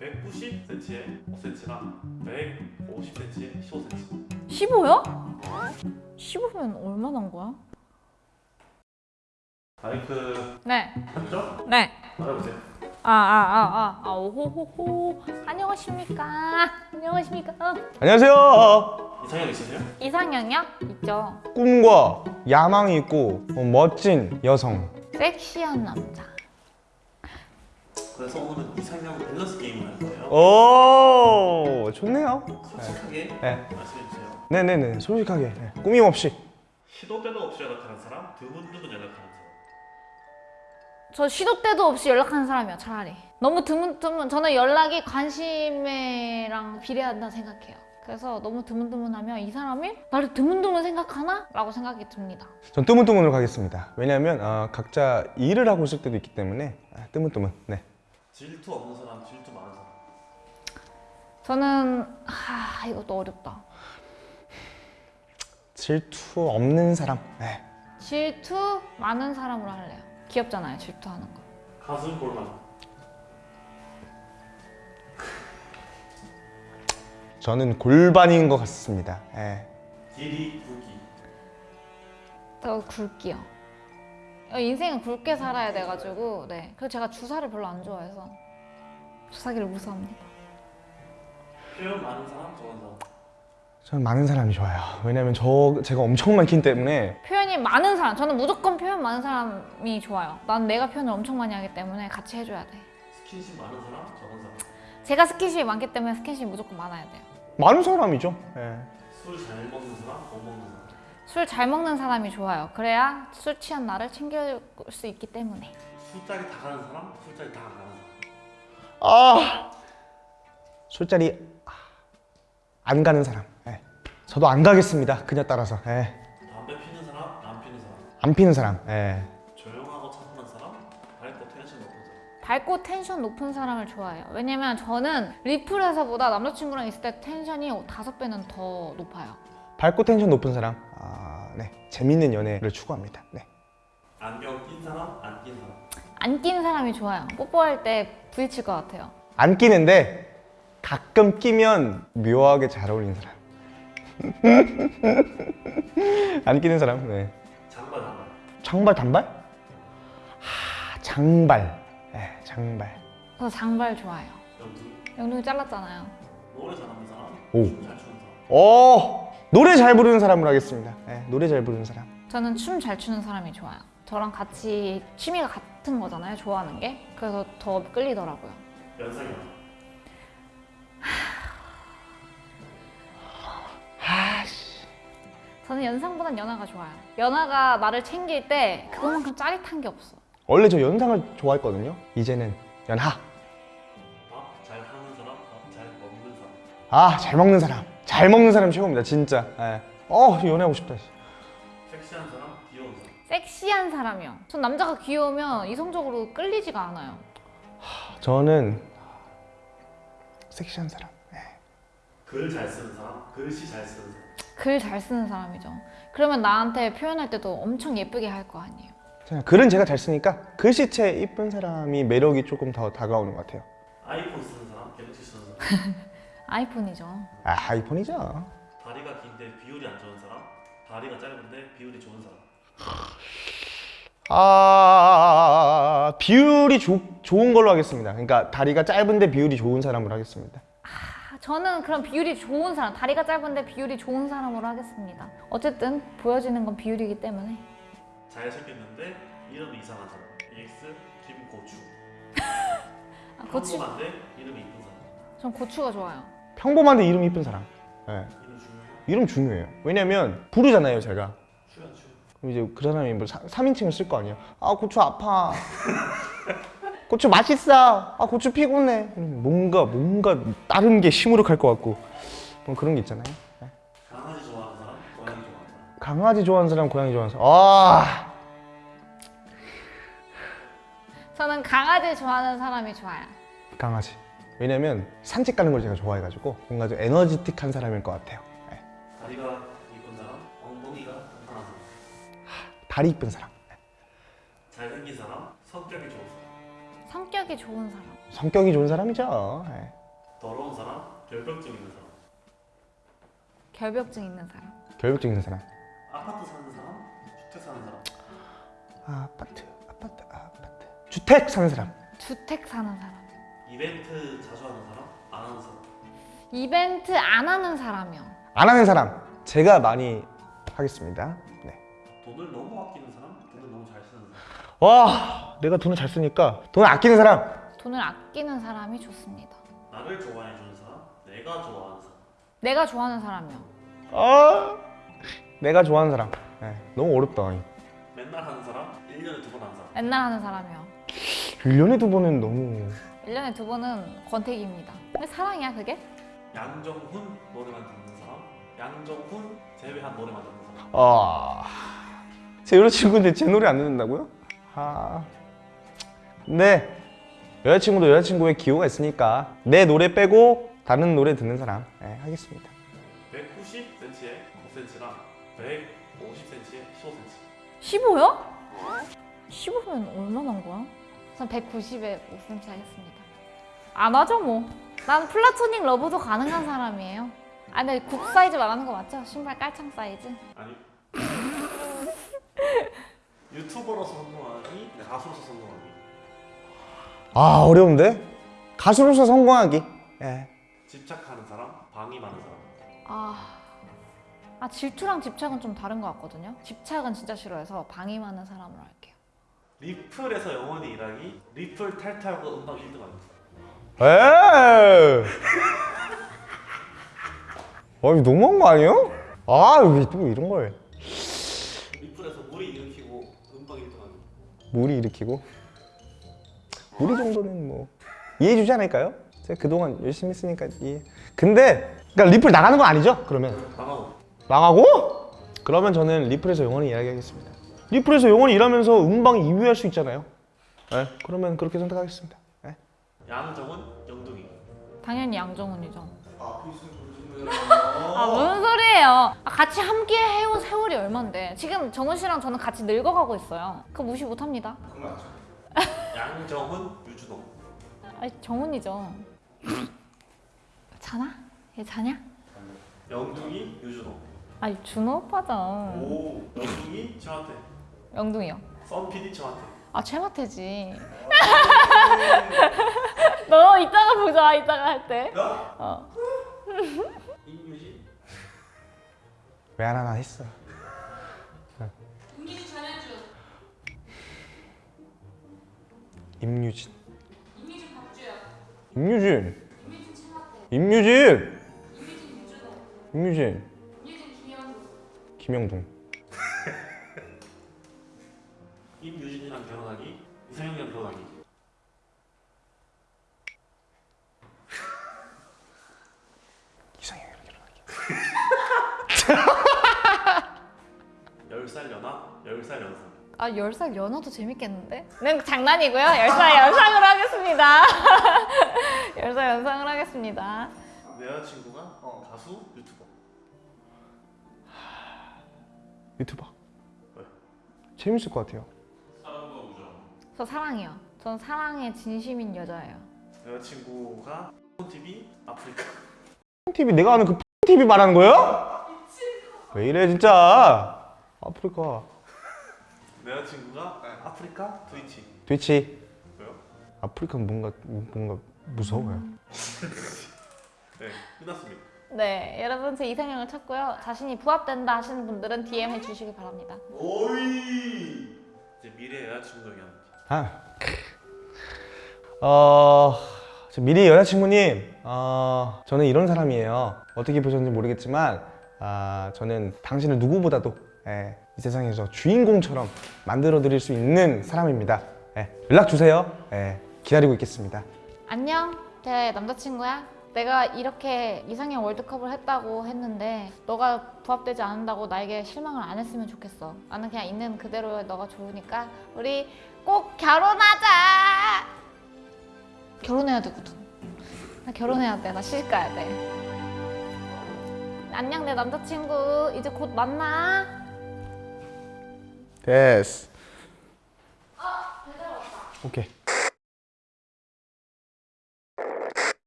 190cm에 5cm랑 150cm에 15cm 15요? 15면 얼마나 한 거야? 마이크 네. 맞죠? 네. 말해보세요 아, 아, 아, 아, 아, 오호호호. 안녕하십니까. 안녕하십니까. 안녕하세요. 이상형 있으세요? 이상형이요? 있죠. 꿈과 야망이 있고 어, 멋진 여성. 섹시한 남자. 그래서 오늘은 이상형 밸런스 게임을 할 거예요 오, 좋네요. 솔직하게 네. 말씀해 주세요 네네네, 솔직하게 네. 꾸밈 없이. 시도 때도 없이 연락하는 사람 드문드문 연락하는 사람 저 시도 때도 없이 연락하는 사람이요, 차라리. 너무 드문드문, 저는 연락이 관심이랑 비례한다 생각해요. 그래서 너무 드문드문하면 이 사람이 나를 드문드문 생각하나? 라고 생각이 듭니다. 전 뜨문뜨문으로 가겠습니다. 왜냐하면 어, 각자 일을 하고 있을 때도 있기 때문에 아, 뜨문뜨문. 네. 질투 없는 사람 질투 많은 사람 저는, 하, 이것도 어렵다. 질투 없는 사람. 네. 질투 많은 사람으로 할래요. 귀엽잖아요, 질투하는 거. 가슴 볼만 저는 골반인 것 같습니다. 네. 길이 굵기 저 굵기요. 어, 인생은 굵게 살아야 돼가지고, 네. 그리고 제가 주사를 별로 안 좋아해서 주사기를 무서워합니다. 표현 많은 사람 적은 사람 저는 많은 사람이 좋아요. 왜냐하면 저 제가 엄청 많기 때문에 표현이 많은 사람, 저는 무조건 표현 많은 사람이 좋아요. 난 내가 표현을 엄청 많이 하기 때문에 같이 해줘야 돼. 스킨십 많은 사람 적은 사람 제가 스킨십이 많기 때문에 스킨십이 무조건 많아야 돼요. 많은 사람이죠. 네. 술잘 먹는 사람 못 먹는 사람 술 잘 먹는 사람이 좋아요. 그래야 술 취한 나를 챙겨줄 수 있기 때문에. 술자리 다 가는 사람 술자리 다 안 가는 사람 아 술자리 아, 안 가는 사람. 네. 저도 안 가겠습니다. 그녀 따라서. 네. 담배 피는 사람 안 피는 사람 안 피는 사람. 네. 조용하고 차분한 사람 밝고 텐션 높은 사람 밝고 텐션 높은 사람을 좋아해요. 왜냐면 저는 리플에서보다 남자친구랑 있을 때 텐션이 다섯 배는 더 높아요. 밝고 텐션 높은 사람. 아, 네. 재밌는 연애를 추구합니다. 네. 안경 낀 사람 안 낀 사람 안 낀 사람이 좋아요. 뽀뽀할 때 부딪힐 것 같아요. 안 끼는데 가끔 끼면 묘하게 잘 어울리는 사람. 안 끼는 사람. 네. 장발 장발 장발 단발? 하, 장발. 네, 장발. 저 장발 좋아해요. 연두 영둥이 잘랐잖아요. 노래 잘하는 사람 오. 춤잘 추는 사람 오 노래 잘 부르는 사람으로 하겠습니다. 네, 노래 잘 부르는 사람. 저는 춤 잘 추는 사람이 좋아요. 저랑 같이 취미가 같은 거잖아요. 좋아하는 게. 그래서 더 끌리더라고요. 아씨. 저는 연상보단 연하가 좋아요. 연하가 나를 챙길 때 그것만큼 짜릿한 게 없어. 원래 저 연상을 좋아했거든요. 이제는 연하. 밥 잘 하는 사람 밥 잘 먹는 사람 아, 잘 먹는 사람. 잘 먹는 사람 최고입니다, 진짜. 예. 어, 연애하고 싶다. 씨. 섹시한 사람 귀여운 사람 섹시한 사람이요. 전 남자가 귀여우면 이성적으로 끌리지가 않아요. 저는 섹시한 사람. 예. 글잘 쓰는 사람 글씨 잘 쓰는 사람 글 잘 쓰는 사람이죠. 그러면 나한테 표현할 때도 엄청 예쁘게 할 거 아니에요. 글은 제가 잘 쓰니까 글씨체 이쁜 사람이 매력이 조금 더 다가오는 것 같아요. 아이폰 쓰는 사람 갤럭시 쓰는 사람 아이폰이죠. 아, 아이폰이죠. 다리가 긴데 비율이 안 좋은 사람 다리가 짧은데 비율이 좋은 사람 아, 비율이 조, 좋은 걸로 하겠습니다. 그러니까 다리가 짧은데 비율이 좋은 사람으로 하겠습니다. 아, 저는 그런 비율이 좋은 사람, 다리가 짧은데 비율이 좋은 사람으로 하겠습니다. 어쨌든 보여지는 건 비율이기 때문에. 잘생겼는데 이름이 이상한 사람 EX 김고추 아, 고추, 평범한데 이름이 이쁜 사람 전 고추가 좋아요. 평범한데 이름 이쁜 사람. 예. 이름 중요해 이름 중요해요. 왜냐면 부르잖아요, 제가. 그럼 이제 그 사람이 뭐 3인칭을 쓸 거 아니에요. 아 고추 아파. 고추 맛있어. 아 고추 피곤해. 뭔가 뭔가 다른 게 시무룩할 것 같고 뭐 그런 게 있잖아요. 네. 강아지 좋아하는 사람 고양이 좋아하는 사람 강아지 좋아하는 사람, 고양이 좋아하는 사람. 아 저는 강아지 좋아하는 사람이 좋아요. 강아지. 왜냐면 산책 가는 걸 제가 좋아해가지고 뭔가 좀 에너지틱한 사람일 것 같아요. 네. 다리가 이쁜 사람 엉덩이가 탄탄한 사람 다리 이쁜 사람. 잘생긴 사람 성격이 좋은 사람 성격이 좋은 사람. 성격이 좋은 사람이죠. 예. 더러운 사람, 결벽증 있는 사람, 결벽증 있는 사람. 결벽증 있는 사람. 아파트 사는 사람, 주택 사는 사람, 아파트, 아파트, 아파트. 주택 사는 사람. 주택 사는 사람. 이벤트 자주 하는 사람, 안 하는 사람. 이벤트 안 하는 사람이요. 안 하는 사람. 제가 많이 하겠습니다. 네. 돈을 너무 아끼는 사람, 돈을 너무 잘 쓰는 사람. 와, 내가 돈을 잘 쓰니까 돈을 아끼는 사람. 돈을 아끼는 사람이 좋습니다. 나를 좋아해 주는 사람, 내가 좋아하는 사람. 내가 좋아하는 사람이요. 아, 내가 좋아하는 사람. 네, 너무 어렵다. 맨날 하는 사람, 1년에 두 번 하는 사람. 맨날 하는 사람이요. 1년에 두 번은 너무 1년에 두 번은 권태기입니다. 근데 사랑이야 그게? 양정훈 노래만 듣는 사람, 양정훈 제외한 노래만 듣는 사람. 아, 제 여자친구인데 제 노래 안 듣는다고요? 아, 근데 여자친구도 여자친구의 기호가 있으니까 내 노래 빼고 다른 노래 듣는 사람 네, 하겠습니다. 190cm에 9cm랑 150cm에 15cm. 15요? 15면 얼마나 한 거야? 전 190에 5cm 하겠습니다. 안 하죠 뭐. 난 플라토닉 러브도 가능한 사람이에요. 아 근데 굽 사이즈 말하는 거 맞죠? 신발 깔창 사이즈? 아니. 유튜버로서 성공하기, 가수로서 성공하기. 아 어려운데 가수로서 성공하기. 예. 집착하는 사람, 방임하는 사람. 아, 아 질투랑 집착은 좀 다른 것 같거든요. 집착은 진짜 싫어해서 방임하는 사람으로 할게요. 리플에서 영원히 일하기, 리플 탈퇴하고 음방 1등 하기. 에. 아 이거 너무한 거 아니에요? 아왜 또 이런 걸 리플에서 무리 일으키고 음방 1등하기. 무리 일으키고 무리 정도는 뭐 이해해 주지 않을까요? 제가 그동안 열심히 했으니까 이해. 근데 그러니까 리플 나가는 거 아니죠? 그러면 나가고. 나가고? 그러면 저는 리플에서 영원히 일하겠습니다. 리플에서 영원히 일하면서 음방 2위 할 수 있잖아요. 네, 그러면 그렇게 선택하겠습니다. 네. 양정은 영둥이. 당연히 양정훈이죠. 아 무슨 소리예요? 아, 같이 함께 해온 세월이 얼만데 지금 정훈 씨랑 저는 같이 늙어가고 있어요. 그거 무시 못합니다. 양정훈, 유준호. 아 정훈이죠. 자나? 얘 자냐? 영둥이, 유준호. 아니 준호 오빠죠. 오, 영둥이, 최화태. 영둥이요. 썬PD 최화태. 아 최마태지. 너 이따가 보자. 이따가 할 때. 어. 임유진. 왜안 하나 했어. 김기준 전현준 임유진. 임미준 박주영 임유진. 최마태 임유진. 유준호 임유진. 임미준 김영우 김영동. 임유진이랑 결혼하기, 이상형이랑 결혼하기. 아 10살 연하도 재밌겠는데? 네 장난이고요. 10살 연상으로 하겠습니다. 10살 연상을 하겠습니다. 내 여자친구가 가수, 유튜버. 유튜버. 왜? 재밌을 것 같아요. 사랑과 우정. 저 사랑이요. 전 사랑에 진심인 여자예요. 여자친구가 TV 아프리카. TV 내가 아는 그 TV 말하는 거예요? 왜 이래 진짜. 아프리카. 내 여자친구가 아프리카 트위치. 트위치. 왜요? 아프리카 뭔가 뭔가 무서워요. 네, 끝났습니다. 네, 여러분 제 이상형을 찾고요. 자신이 부합된다 하시는 분들은 DM 해주시기 바랍니다. 오이. 이제 미래 여자친구 얘기하는. 아. 어, 저 미리 여자친구님, 어, 저는 이런 사람이에요. 어떻게 보셨는지 모르겠지만, 아, 저는 당신을 누구보다도 예, 이 세상에서 주인공처럼 만들어 드릴 수 있는 사람입니다. 예, 연락 주세요. 예, 기다리고 있겠습니다. 안녕, 제 남자친구야. 내가 이렇게 이상형 월드컵을 했다고 했는데 너가 부합되지 않는다고 나에게 실망을 안 했으면 좋겠어. 나는 그냥 있는 그대로 너가 좋으니까 우리 꼭 결혼하자. 결혼해야 되거든. 나 결혼해야 돼. 나 시집 가야 돼. 안녕 내 남자친구. 이제 곧 만나. 됐어. 오케이.